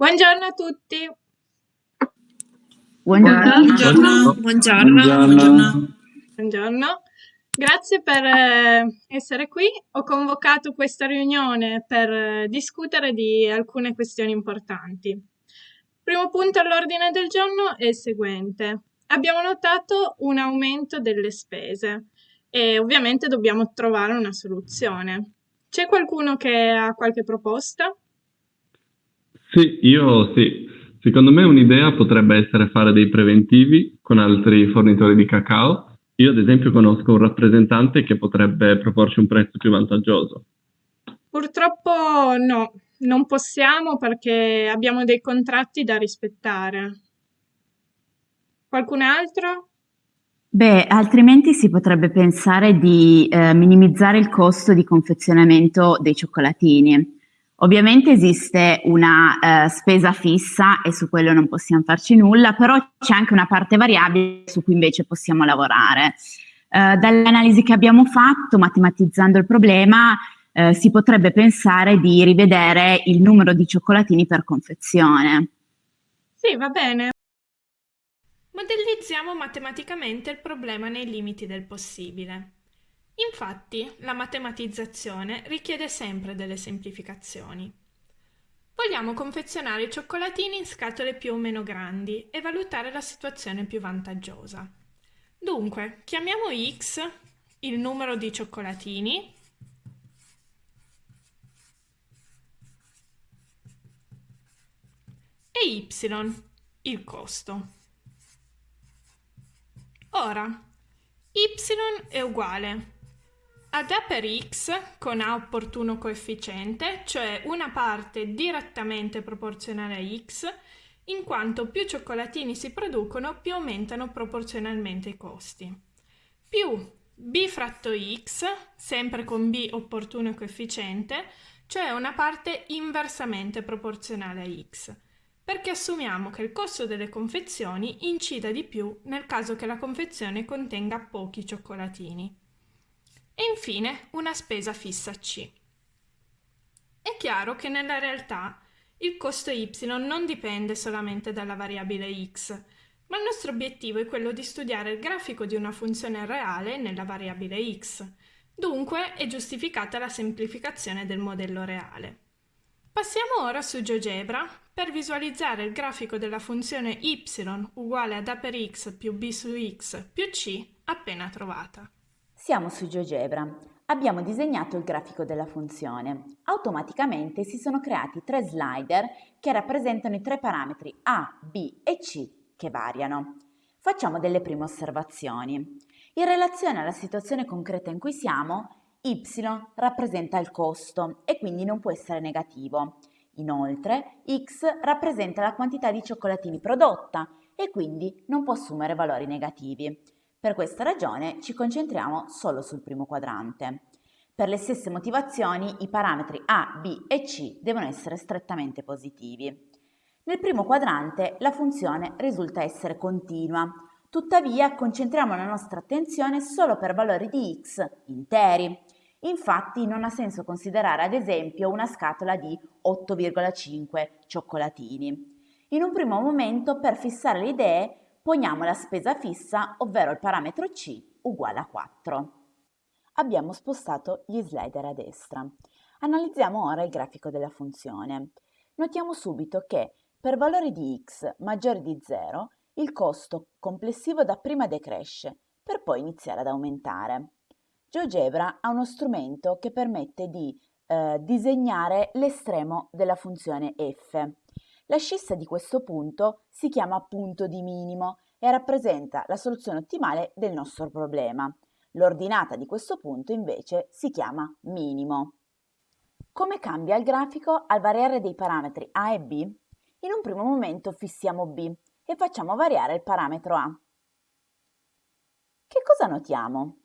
Buongiorno a tutti. Buongiorno. Buongiorno. Buongiorno. Buongiorno. Grazie per eh, essere qui. Ho convocato questa riunione per eh, discutere di alcune questioni importanti. Il primo punto all'ordine del giorno è il seguente. Abbiamo notato un aumento delle spese e ovviamente dobbiamo trovare una soluzione. C'è qualcuno che ha qualche proposta? Sì, io sì. Secondo me un'idea potrebbe essere fare dei preventivi con altri fornitori di cacao. Io ad esempio conosco un rappresentante che potrebbe proporci un prezzo più vantaggioso. Purtroppo no, non possiamo perché abbiamo dei contratti da rispettare. Qualcun altro? Beh, altrimenti si potrebbe pensare di eh, minimizzare il costo di confezionamento dei cioccolatini. Ovviamente esiste una eh, spesa fissa e su quello non possiamo farci nulla, però c'è anche una parte variabile su cui invece possiamo lavorare. Eh, dall'analisi che abbiamo fatto, matematizzando il problema, eh, si potrebbe pensare di rivedere il numero di cioccolatini per confezione. Sì, va bene. Modellizziamo matematicamente il problema nei limiti del possibile. Infatti, la matematizzazione richiede sempre delle semplificazioni. Vogliamo confezionare i cioccolatini in scatole più o meno grandi e valutare la situazione più vantaggiosa. Dunque, chiamiamo x il numero di cioccolatini e y il costo. Ora, y è uguale ad A per x con A opportuno coefficiente, cioè una parte direttamente proporzionale a x, in quanto più cioccolatini si producono più aumentano proporzionalmente i costi, più b fratto x, sempre con b opportuno coefficiente, cioè una parte inversamente proporzionale a x, perché assumiamo che il costo delle confezioni incida di più nel caso che la confezione contenga pochi cioccolatini e infine una spesa fissa C. È chiaro che nella realtà il costo y non dipende solamente dalla variabile x, ma il nostro obiettivo è quello di studiare il grafico di una funzione reale nella variabile x, dunque è giustificata la semplificazione del modello reale. Passiamo ora su GeoGebra per visualizzare il grafico della funzione y uguale ad a per x più b su x più c appena trovata. Siamo su GeoGebra. Abbiamo disegnato il grafico della funzione. Automaticamente si sono creati tre slider che rappresentano i tre parametri A, B e C che variano. Facciamo delle prime osservazioni. In relazione alla situazione concreta in cui siamo, y rappresenta il costo e quindi non può essere negativo. Inoltre, x rappresenta la quantità di cioccolatini prodotta e quindi non può assumere valori negativi. Per questa ragione ci concentriamo solo sul primo quadrante. Per le stesse motivazioni i parametri A, B e C devono essere strettamente positivi. Nel primo quadrante la funzione risulta essere continua, tuttavia concentriamo la nostra attenzione solo per valori di x interi. Infatti non ha senso considerare ad esempio una scatola di 8,5 cioccolatini. In un primo momento per fissare le idee poniamo la spesa fissa, ovvero il parametro C uguale a 4. Abbiamo spostato gli slider a destra. Analizziamo ora il grafico della funzione. Notiamo subito che per valori di x maggiori di 0 il costo complessivo dapprima decresce per poi iniziare ad aumentare. GeoGebra ha uno strumento che permette di eh, disegnare l'estremo della funzione f. La scissa di questo punto si chiama punto di minimo e rappresenta la soluzione ottimale del nostro problema. L'ordinata di questo punto invece si chiama minimo. Come cambia il grafico al variare dei parametri a e b? In un primo momento fissiamo b e facciamo variare il parametro a. Che cosa notiamo?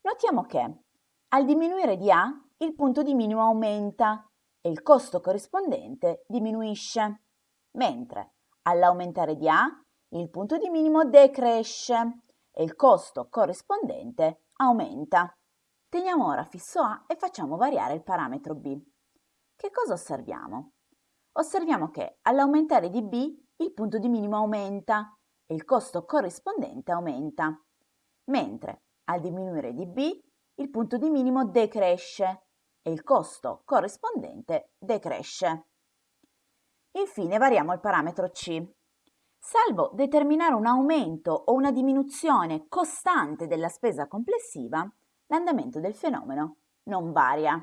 Notiamo che al diminuire di a il punto di minimo aumenta e il costo corrispondente diminuisce, mentre all'aumentare di A il punto di minimo decresce e il costo corrispondente aumenta. Teniamo ora fisso A e facciamo variare il parametro B. Che cosa osserviamo? osserviamo che all'aumentare di B il punto di minimo aumenta e il costo corrispondente aumenta, mentre al diminuire di B il punto di minimo decresce e il costo corrispondente decresce. Infine variamo il parametro C. Salvo determinare un aumento o una diminuzione costante della spesa complessiva, l'andamento del fenomeno non varia.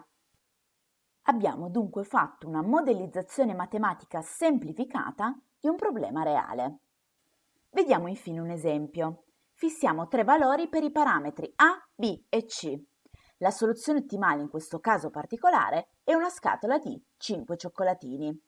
Abbiamo dunque fatto una modellizzazione matematica semplificata di un problema reale. Vediamo infine un esempio. Fissiamo tre valori per i parametri A, B e C. La soluzione ottimale in questo caso particolare è una scatola di 5 cioccolatini.